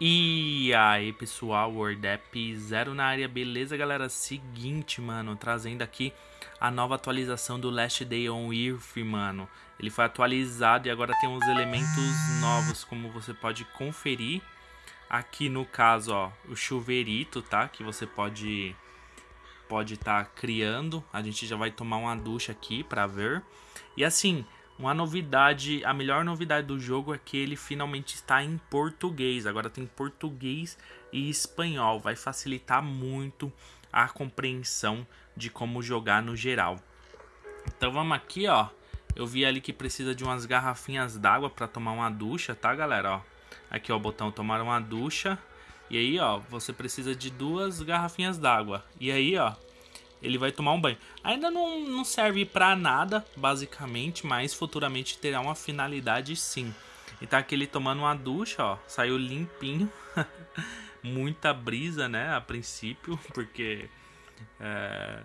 E aí pessoal, WordApp Zero na área, beleza galera? Seguinte, mano, trazendo aqui a nova atualização do Last Day on Earth, mano. Ele foi atualizado e agora tem uns elementos novos, como você pode conferir. Aqui no caso, ó, o chuveirito, tá? Que você pode pode estar tá criando. A gente já vai tomar uma ducha aqui pra ver. E assim, uma novidade, a melhor novidade do jogo é que ele finalmente está em português. Agora tem português e espanhol. Vai facilitar muito a compreensão de como jogar no geral. Então vamos aqui, ó. Eu vi ali que precisa de umas garrafinhas d'água para tomar uma ducha, tá, galera? Ó, aqui ó, o botão tomar uma ducha. E aí, ó, você precisa de duas garrafinhas d'água. E aí, ó, ele vai tomar um banho. Ainda não, não serve para nada, basicamente, mas futuramente terá uma finalidade sim. E tá aqui ele tomando uma ducha, ó, saiu limpinho. Muita brisa, né, a princípio, porque é,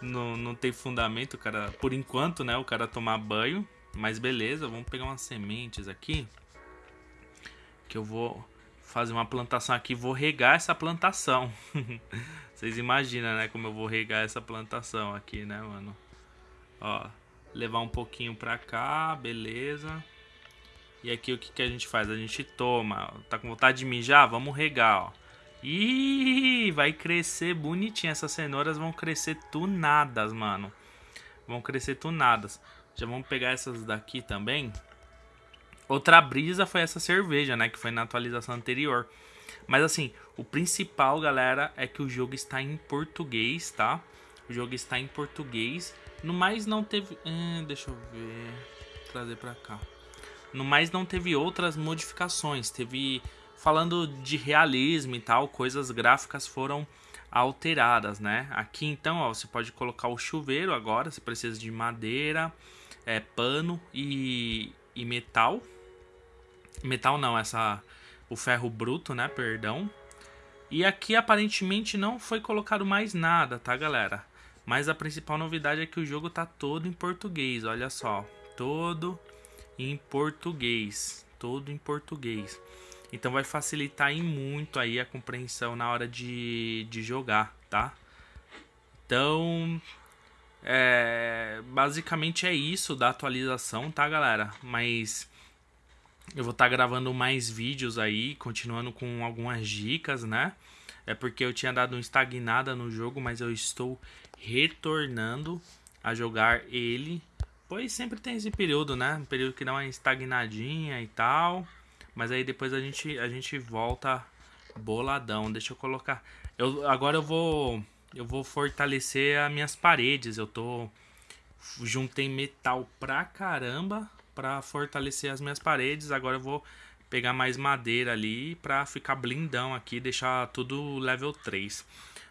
não, não tem fundamento, cara, por enquanto, né, o cara tomar banho. Mas beleza, vamos pegar umas sementes aqui. Que eu vou fazer uma plantação aqui, vou regar essa plantação. Vocês imaginam, né, como eu vou regar essa plantação aqui, né, mano? Ó, levar um pouquinho pra cá, beleza. E aqui o que, que a gente faz? A gente toma, tá com vontade de mijar? Vamos regar, ó. Ih, vai crescer bonitinho. Essas cenouras vão crescer tunadas, mano. Vão crescer tunadas. Já vamos pegar essas daqui também. Outra brisa foi essa cerveja, né? Que foi na atualização anterior. Mas assim, o principal, galera, é que o jogo está em português, tá? O jogo está em português. No mais não teve... Hum, deixa eu ver... Trazer pra cá. No mais não teve outras modificações. Teve... Falando de realismo e tal, coisas gráficas foram alteradas, né? Aqui então, ó, você pode colocar o chuveiro agora. Você precisa de madeira, é, pano e, e metal. Metal não, essa o ferro bruto, né? Perdão. E aqui aparentemente não foi colocado mais nada, tá, galera? Mas a principal novidade é que o jogo tá todo em português, olha só. Todo em português. Todo em português. Então vai facilitar em muito aí a compreensão na hora de, de jogar, tá? Então, é, basicamente é isso da atualização, tá, galera? Mas eu vou estar tá gravando mais vídeos aí, continuando com algumas dicas, né? É porque eu tinha dado uma estagnada no jogo, mas eu estou retornando a jogar ele. Pois sempre tem esse período, né? Um período que dá uma estagnadinha e tal. Mas aí depois a gente, a gente volta boladão. Deixa eu colocar. Eu, agora eu vou. Eu vou fortalecer as minhas paredes. Eu tô. Juntei metal pra caramba para fortalecer as minhas paredes. Agora eu vou pegar mais madeira ali para ficar blindão aqui, deixar tudo level 3.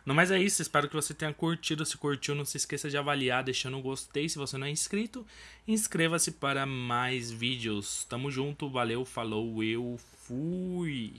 No mais é isso, espero que você tenha curtido. Se curtiu, não se esqueça de avaliar deixando um gostei. Se você não é inscrito, inscreva-se para mais vídeos. Tamo junto, valeu, falou, eu fui!